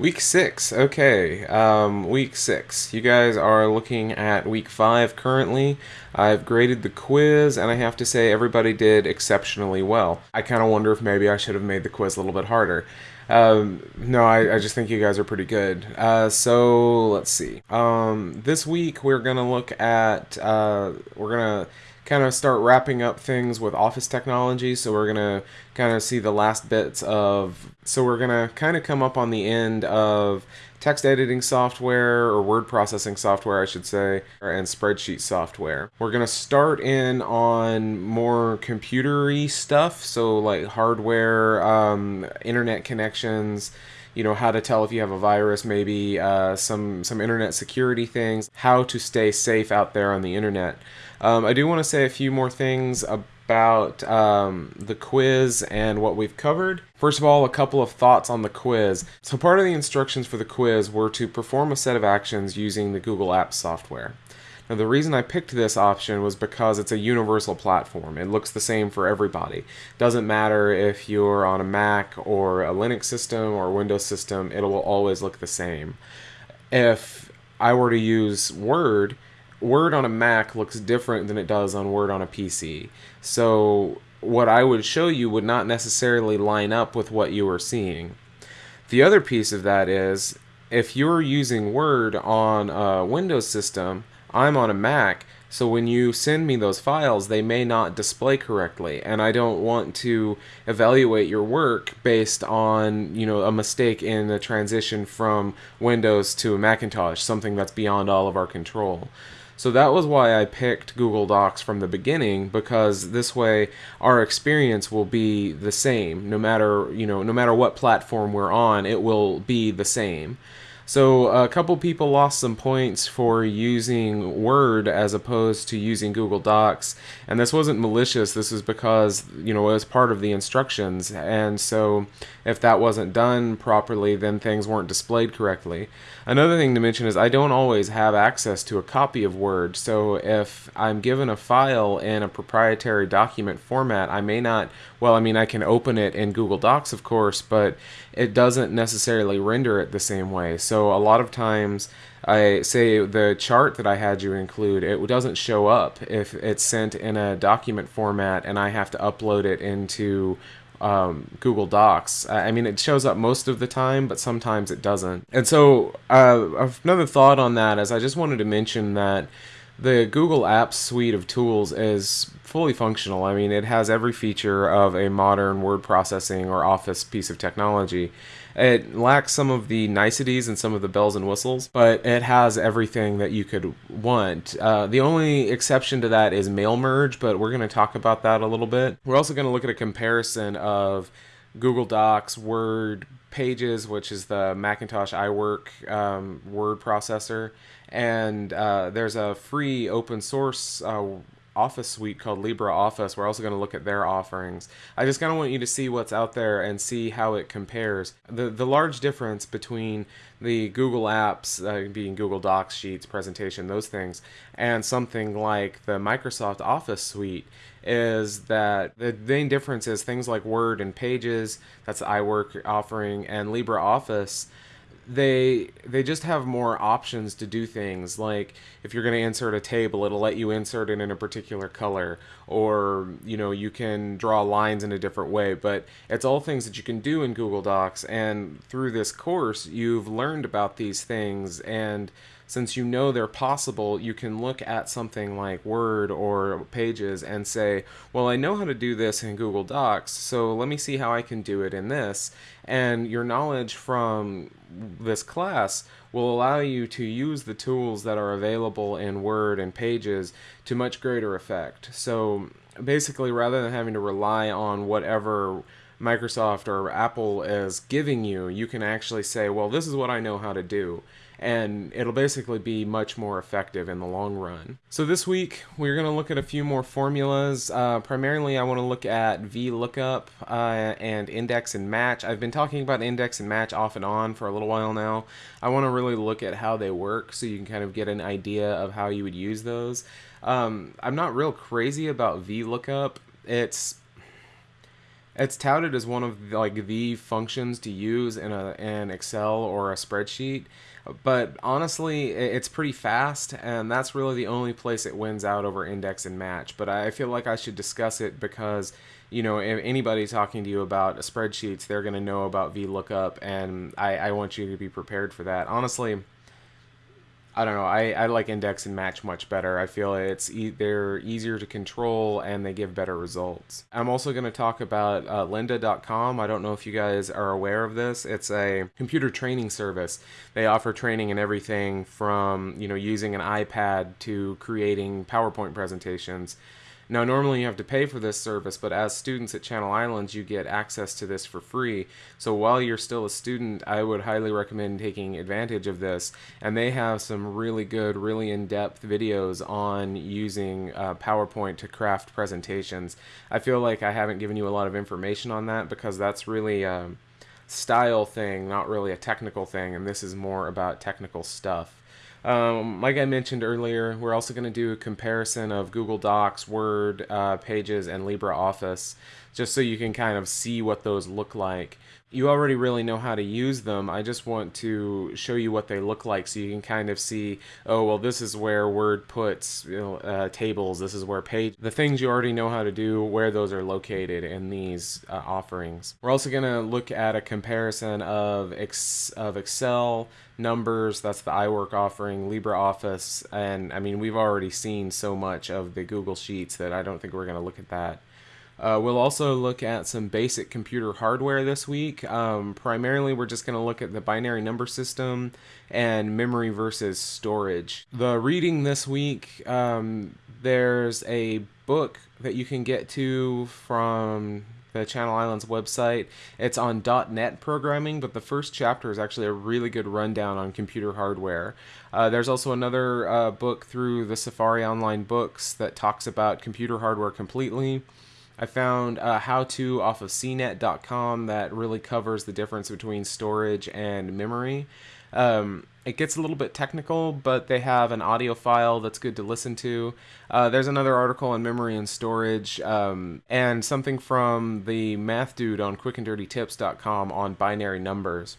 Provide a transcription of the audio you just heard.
Week six, okay. Um, week six. You guys are looking at week five currently. I've graded the quiz, and I have to say everybody did exceptionally well. I kind of wonder if maybe I should have made the quiz a little bit harder. Um, no, I, I, just think you guys are pretty good. Uh, so let's see. Um, this week we're gonna look at. Uh, we're gonna kind of start wrapping up things with office technology. So we're to kind of see the last bits of, so we're going to kind of come up on the end of text editing software or word processing software, I should say, and spreadsheet software. We're going to start in on more computery stuff. So like hardware, um, internet connections, you know how to tell if you have a virus maybe uh, some some internet security things how to stay safe out there on the internet um, I do want to say a few more things about um, the quiz and what we've covered. First of all, a couple of thoughts on the quiz. So, part of the instructions for the quiz were to perform a set of actions using the Google Apps software. Now, the reason I picked this option was because it's a universal platform. It looks the same for everybody. Doesn't matter if you're on a Mac or a Linux system or a Windows system, it will always look the same. If I were to use Word, Word on a Mac looks different than it does on Word on a PC. So what I would show you would not necessarily line up with what you are seeing. The other piece of that is if you're using Word on a Windows system, I'm on a Mac, so when you send me those files, they may not display correctly, and I don't want to evaluate your work based on, you know, a mistake in the transition from Windows to a Macintosh, something that's beyond all of our control. So that was why I picked Google Docs from the beginning because this way our experience will be the same no matter, you know, no matter what platform we're on, it will be the same. So a couple people lost some points for using Word as opposed to using Google Docs, and this wasn't malicious. This is because you know it was part of the instructions, and so if that wasn't done properly, then things weren't displayed correctly. Another thing to mention is I don't always have access to a copy of Word, so if I'm given a file in a proprietary document format, I may not. Well, I mean, I can open it in Google Docs, of course, but it doesn't necessarily render it the same way. So a lot of times, I say the chart that I had you include, it doesn't show up if it's sent in a document format and I have to upload it into um, Google Docs. I mean, it shows up most of the time, but sometimes it doesn't. And so, uh, another thought on that is I just wanted to mention that the Google Apps suite of tools is fully functional. I mean, it has every feature of a modern word processing or Office piece of technology. It lacks some of the niceties and some of the bells and whistles, but it has everything that you could want. Uh, the only exception to that is mail merge, but we're going to talk about that a little bit. We're also going to look at a comparison of Google Docs, Word, Pages, which is the Macintosh iWork um, word processor, and uh, there's a free open source uh, Office suite called LibreOffice. We're also going to look at their offerings. I just kind of want you to see what's out there and see how it compares. The the large difference between the Google apps, uh, being Google Docs, Sheets, presentation, those things, and something like the Microsoft Office suite is that the main difference is things like Word and Pages, that's the iWork offering, and LibreOffice they they just have more options to do things. Like if you're going to insert a table it'll let you insert it in a particular color. Or you know you can draw lines in a different way. But it's all things that you can do in Google Docs. And through this course you've learned about these things. And since you know they're possible, you can look at something like Word or Pages and say, well, I know how to do this in Google Docs, so let me see how I can do it in this. And your knowledge from this class will allow you to use the tools that are available in Word and Pages to much greater effect. So basically, rather than having to rely on whatever Microsoft or Apple is giving you, you can actually say, well, this is what I know how to do and it'll basically be much more effective in the long run. So this week we're going to look at a few more formulas. Uh, primarily I want to look at VLOOKUP uh, and index and match. I've been talking about index and match off and on for a little while now. I want to really look at how they work so you can kind of get an idea of how you would use those. Um, I'm not real crazy about VLOOKUP. It's It's touted as one of like the functions to use in a in Excel or a spreadsheet, but honestly, it's pretty fast, and that's really the only place it wins out over index and match. But I feel like I should discuss it because you know if anybody talking to you about spreadsheets, they're going to know about VLOOKUP, and I, I want you to be prepared for that. Honestly I don't know. I, I like index and match much better. I feel it's e- they're easier to control and they give better results. I'm also going to talk about uh, lynda.com. I don't know if you guys are aware of this. It's a computer training service. They offer training in everything from, you know, using an iPad to creating PowerPoint presentations. Now, normally you have to pay for this service, but as students at Channel Islands, you get access to this for free. So while you're still a student, I would highly recommend taking advantage of this. And they have some really good, really in depth videos on using uh, PowerPoint to craft presentations. I feel like I haven't given you a lot of information on that because that's really. Um, style thing, not really a technical thing, and this is more about technical stuff. Um, like I mentioned earlier, we're also going to do a comparison of Google Docs, Word, uh, Pages, and LibreOffice, just so you can kind of see what those look like. You already really know how to use them. I just want to show you what they look like so you can kind of see, oh, well, this is where Word puts you know, uh, tables, this is where page, the things you already know how to do, where those are located in these uh, offerings. We're also going to look at a comparison of, ex- of Excel, numbers, that's the iWork offering, LibreOffice, and I mean, we've already seen so much of the Google Sheets that I don't think we're going to look at that. Uh, we'll also look at some basic computer hardware this week. Um, primarily, we're just going to look at the binary number system and memory versus storage. The reading this week, um, there's a book that you can get to from the Channel Islands website. It's on .NET programming, but the first chapter is actually a really good rundown on computer hardware. Uh, there's also another uh, book through the Safari Online Books that talks about computer hardware completely. I found a how to off of cnet.com that really covers the difference between storage and memory. Um, it gets a little bit technical, but they have an audio file that's good to listen to. Uh, there's another article on memory and storage, um, and something from the math dude on quickanddirtytips.com on binary numbers.